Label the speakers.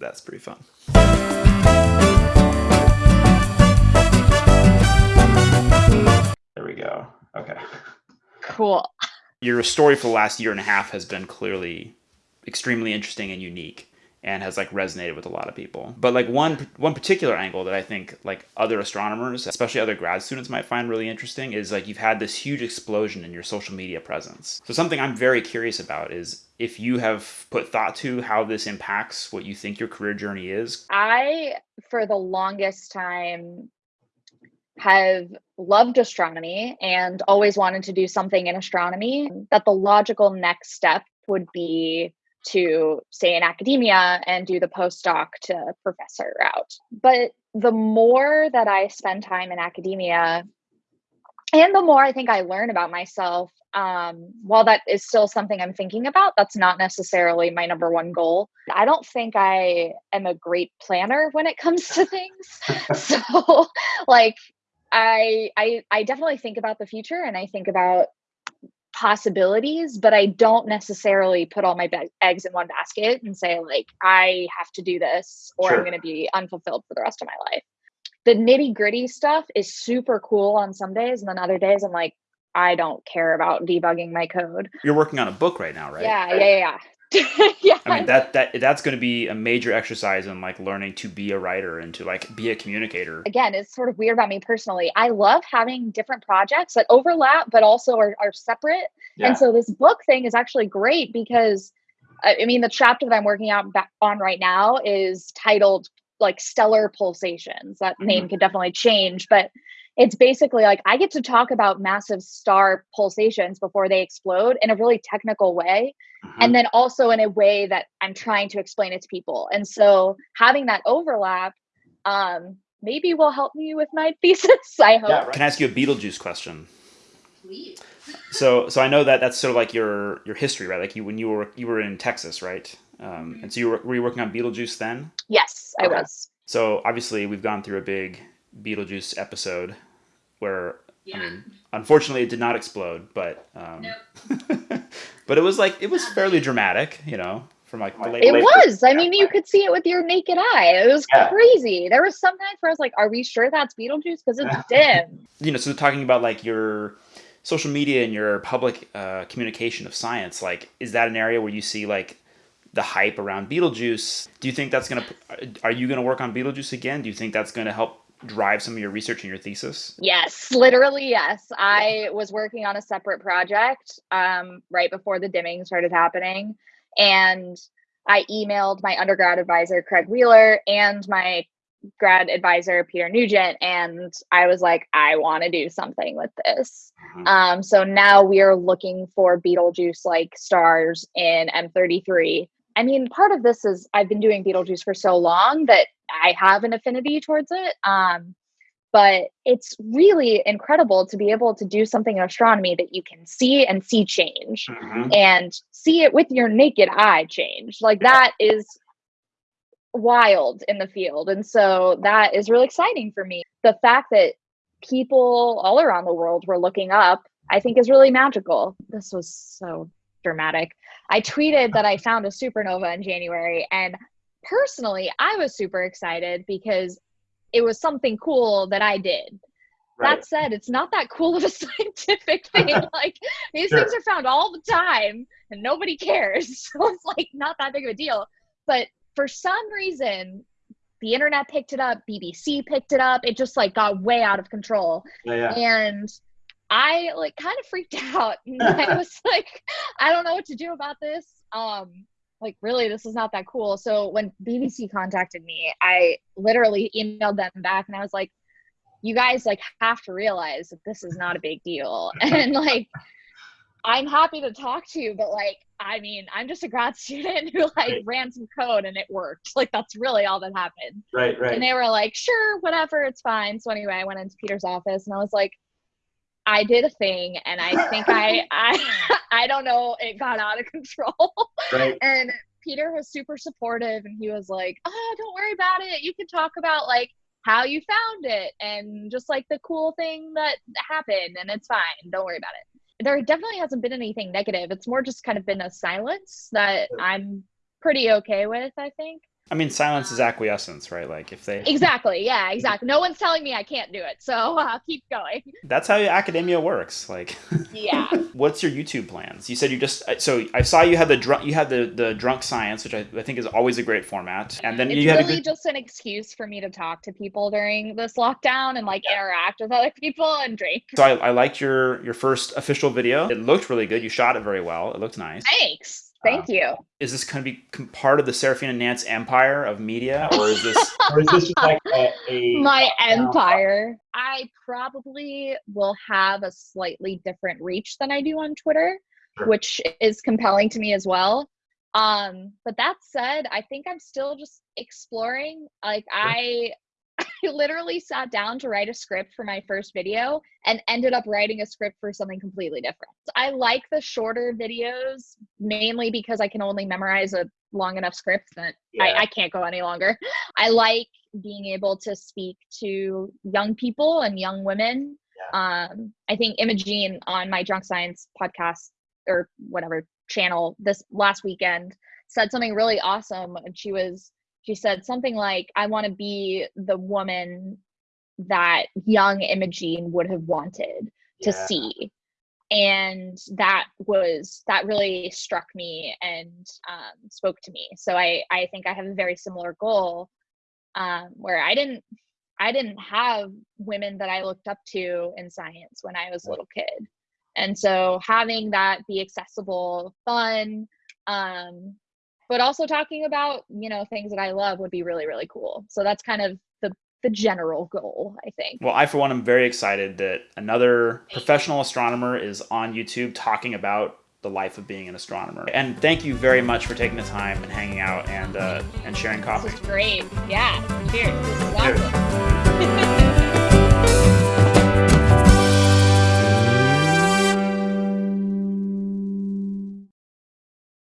Speaker 1: that's pretty fun. There we go. Okay.
Speaker 2: Cool.
Speaker 1: Your story for the last year and a half has been clearly extremely interesting and unique and has like resonated with a lot of people. But like one one particular angle that I think like other astronomers, especially other grad students might find really interesting is like you've had this huge explosion in your social media presence. So something I'm very curious about is if you have put thought to how this impacts what you think your career journey is.
Speaker 2: I for the longest time have loved astronomy and always wanted to do something in astronomy that the logical next step would be to stay in academia and do the postdoc to professor route. But the more that I spend time in academia, and the more I think I learn about myself, um, while that is still something I'm thinking about, that's not necessarily my number one goal. I don't think I am a great planner when it comes to things. so, like, I, I I definitely think about the future and I think about possibilities, but I don't necessarily put all my be- eggs in one basket and say, like, I have to do this or sure. I'm going to be unfulfilled for the rest of my life. The nitty gritty stuff is super cool on some days, and then other days I'm like, I don't care about debugging my code.
Speaker 1: You're working on a book right now, right?
Speaker 2: Yeah, yeah, yeah.
Speaker 1: yeah. I mean that that that's going to be a major exercise in like learning to be a writer and to like be a communicator.
Speaker 2: Again, it's sort of weird about me personally. I love having different projects that overlap but also are, are separate. Yeah. And so this book thing is actually great because I mean the chapter that I'm working out on right now is titled like stellar pulsations. That mm-hmm. name could definitely change, but it's basically like I get to talk about massive star pulsations before they explode in a really technical way. Mm-hmm. And then also in a way that I'm trying to explain it to people. And so having that overlap um, maybe will help me with my thesis. I hope. Yeah,
Speaker 1: right. Can I ask you a Betelgeuse question? Please. so, so I know that that's sort of like your your history, right? Like you when you were you were in Texas, right? Um, mm-hmm. and so you were were you working on Betelgeuse then?
Speaker 2: Yes, I okay. was.
Speaker 1: So obviously we've gone through a big Betelgeuse episode where yeah. I mean, unfortunately, it did not explode, but um, nope. but it was like it was fairly dramatic, you know, from like
Speaker 2: the late. It late was. I mean, you could see it with your naked eye. It was yeah. crazy. There was some nights where I was like, "Are we sure that's Betelgeuse?" Because it's dim.
Speaker 1: You know, so talking about like your social media and your public uh, communication of science, like, is that an area where you see like the hype around Betelgeuse? Do you think that's gonna? Are you gonna work on Betelgeuse again? Do you think that's gonna help drive some of your research and your thesis?
Speaker 2: Yes, literally, yes. I was working on a separate project um, right before the dimming started happening. And I emailed my undergrad advisor, Craig Wheeler, and my grad advisor, Peter Nugent. And I was like, I want to do something with this. Mm-hmm. Um, so now we are looking for Betelgeuse like stars in M33. I mean, part of this is I've been doing Betelgeuse for so long that I have an affinity towards it. Um, but it's really incredible to be able to do something in astronomy that you can see and see change mm-hmm. and see it with your naked eye change. Like that is wild in the field. And so that is really exciting for me. The fact that people all around the world were looking up, I think is really magical. This was so dramatic. I tweeted that I found a supernova in January and personally, I was super excited because it was something cool that I did. Right. That said, it's not that cool of a scientific thing. like these sure. things are found all the time and nobody cares. So it's like not that big of a deal. But for some reason, the internet picked it up, BBC picked it up. It just like got way out of control. Yeah, yeah. And I like kind of freaked out. And I was like, I don't know what to do about this. Um, like really this is not that cool. So when bbc contacted me i literally emailed them back and i was like you guys like have to realize that this is not a big deal. And like i'm happy to talk to you but like i mean i'm just a grad student who like right. ran some code and it worked. Like that's really all that happened.
Speaker 1: Right right.
Speaker 2: And they were like sure whatever it's fine. So anyway i went into peter's office and i was like I did a thing and I think I I I don't know, it got out of control. Right. and Peter was super supportive and he was like, "Oh, don't worry about it. You can talk about like how you found it and just like the cool thing that happened and it's fine. Don't worry about it." There definitely hasn't been anything negative. It's more just kind of been a silence that I'm pretty okay with, I think.
Speaker 1: I mean, silence is acquiescence, right? Like if they
Speaker 2: exactly, yeah, exactly. No one's telling me I can't do it, so uh, keep going.
Speaker 1: That's how academia works. Like,
Speaker 2: yeah.
Speaker 1: What's your YouTube plans? You said you just so I saw you had the drunk you had the the drunk science, which I, I think is always a great format, and then
Speaker 2: it's
Speaker 1: you had
Speaker 2: really
Speaker 1: good...
Speaker 2: just an excuse for me to talk to people during this lockdown and like interact with other people and drink.
Speaker 1: So I, I liked your your first official video. It looked really good. You shot it very well. It looked nice.
Speaker 2: Thanks. Thank uh, you.
Speaker 1: Is this going to be part of the Sarafina Nance empire of media, or is this,
Speaker 3: or is this just like a, a
Speaker 2: my empire? I probably will have a slightly different reach than I do on Twitter, sure. which is compelling to me as well. Um, but that said, I think I'm still just exploring. Like sure. I I literally sat down to write a script for my first video and ended up writing a script for something completely different. I like the shorter videos mainly because I can only memorize a long enough script that yeah. I, I can't go any longer. I like being able to speak to young people and young women. Yeah. Um, I think Imogene on my Drunk Science podcast or whatever channel this last weekend said something really awesome. And she was she said something like, I want to be the woman that young Imogene would have wanted to yeah. see. And that was that really struck me and um, spoke to me. So I I think I have a very similar goal um, where I didn't I didn't have women that I looked up to in science when I was a little kid. And so having that be accessible, fun, um, but also talking about you know things that i love would be really really cool. So that's kind of the the general goal i think.
Speaker 1: Well i for one am very excited that another professional astronomer is on youtube talking about the life of being an astronomer. And thank you very much for taking the time and hanging out and uh, and sharing coffee
Speaker 2: this is great. Yeah cheers